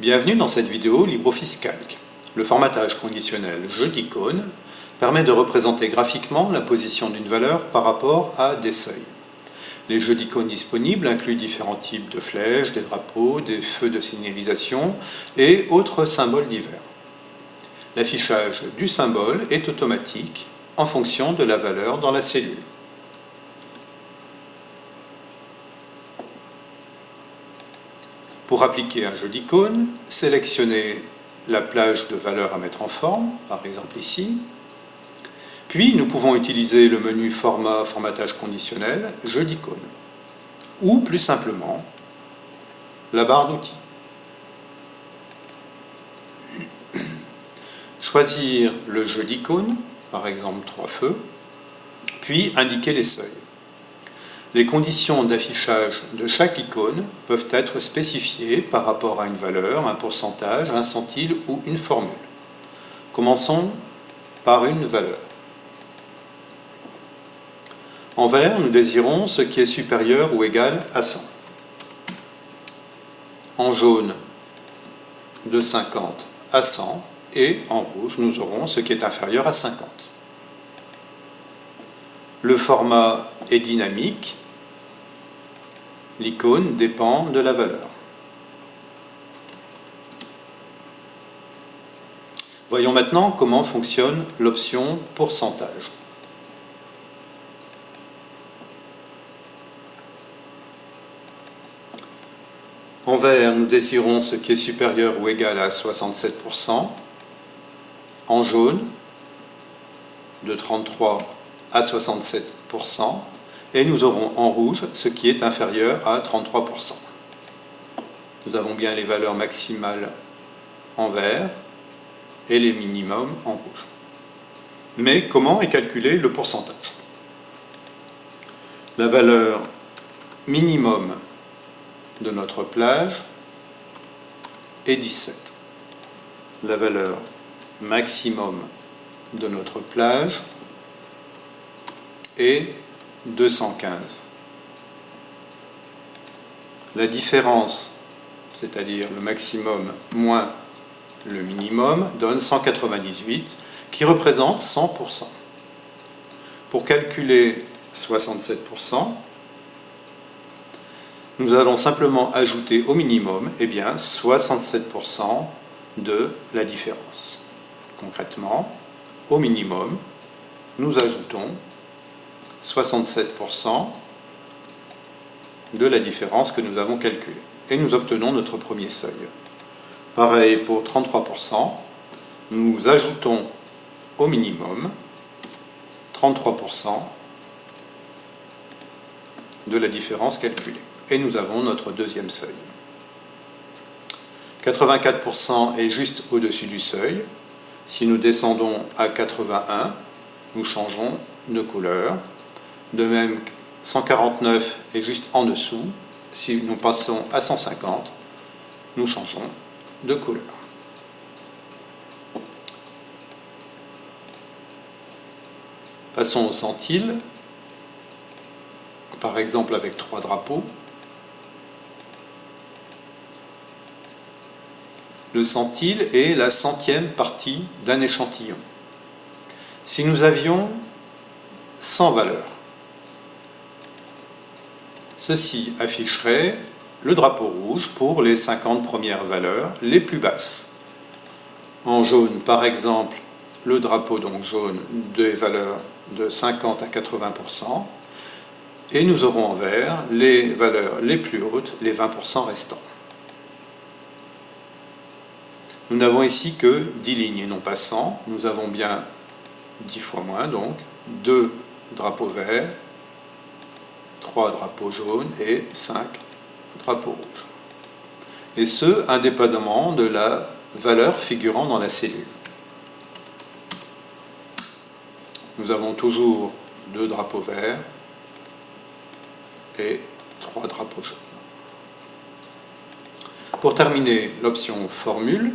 Bienvenue dans cette vidéo LibreOffice Calc. Le formatage conditionnel jeu d'icônes permet de représenter graphiquement la position d'une valeur par rapport à des seuils. Les jeux d'icônes disponibles incluent différents types de flèches, des drapeaux, des feux de signalisation et autres symboles divers. L'affichage du symbole est automatique en fonction de la valeur dans la cellule. Pour appliquer un jeu d'icônes, sélectionnez la plage de valeurs à mettre en forme, par exemple ici. Puis nous pouvons utiliser le menu Format, Formatage conditionnel, Jeu d'icônes. Ou plus simplement, la barre d'outils. Choisir le jeu d'icônes, par exemple trois feux, puis indiquer les seuils. Les conditions d'affichage de chaque icône peuvent être spécifiées par rapport à une valeur, un pourcentage, un centile ou une formule. Commençons par une valeur. En vert, nous désirons ce qui est supérieur ou égal à 100. En jaune, de 50 à 100. Et en rouge, nous aurons ce qui est inférieur à 50. Le format est dynamique L'icône dépend de la valeur. Voyons maintenant comment fonctionne l'option pourcentage. En vert, nous désirons ce qui est supérieur ou égal à 67%. En jaune, de 33 à 67% et nous aurons en rouge ce qui est inférieur à 33%. Nous avons bien les valeurs maximales en vert et les minimums en rouge. Mais comment est calculé le pourcentage? La valeur minimum de notre plage est 17. La valeur maximum de notre plage est 215. La différence, c'est-à-dire le maximum moins le minimum, donne 198, qui représente 100%. Pour calculer 67%, nous allons simplement ajouter au minimum eh bien, 67% de la différence. Concrètement, au minimum, nous ajoutons 67% de la différence que nous avons calculée. Et nous obtenons notre premier seuil. Pareil pour 33%, nous ajoutons au minimum 33% de la différence calculée. Et nous avons notre deuxième seuil. 84% est juste au-dessus du seuil. Si nous descendons à 81, nous changeons de couleur. De même, 149 est juste en dessous. Si nous passons à 150, nous changeons de couleur. Passons au centile, par exemple avec trois drapeaux. Le centile est la centième partie d'un échantillon. Si nous avions 100 valeurs, Ceci afficherait le drapeau rouge pour les 50 premières valeurs les plus basses. En jaune, par exemple, le drapeau donc jaune des valeurs de 50 à 80%, et nous aurons en vert les valeurs les plus hautes, les 20% restants. Nous n'avons ici que 10 lignes et non pas 100, nous avons bien 10 fois moins, donc 2 drapeaux verts, 3 drapeaux jaunes et 5 drapeaux rouges. Et ce, indépendamment de la valeur figurant dans la cellule. Nous avons toujours deux drapeaux verts et trois drapeaux jaunes. Pour terminer, l'option formule.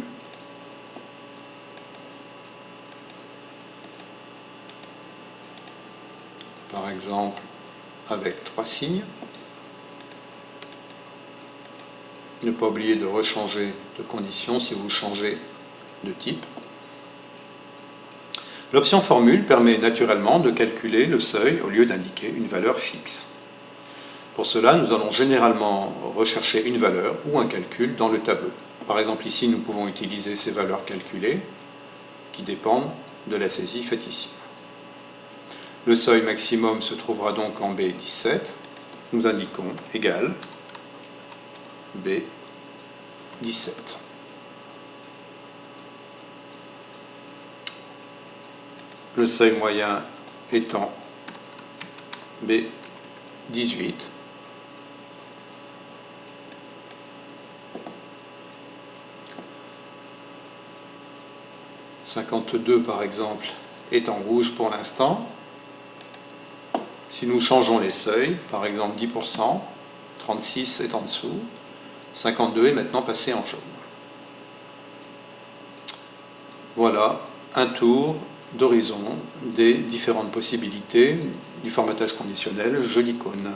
Par exemple, avec trois signes. Ne pas oublier de rechanger de condition si vous changez de type. L'option formule permet naturellement de calculer le seuil au lieu d'indiquer une valeur fixe. Pour cela, nous allons généralement rechercher une valeur ou un calcul dans le tableau. Par exemple, ici, nous pouvons utiliser ces valeurs calculées qui dépendent de la saisie faite ici. Le seuil maximum se trouvera donc en B17. Nous indiquons égal B17. Le seuil moyen étant B18. 52 par exemple est en rouge pour l'instant. Si nous changeons les seuils, par exemple 10%, 36 est en dessous, 52 est maintenant passé en jaune. Voilà un tour d'horizon des différentes possibilités du formatage conditionnel joli cône.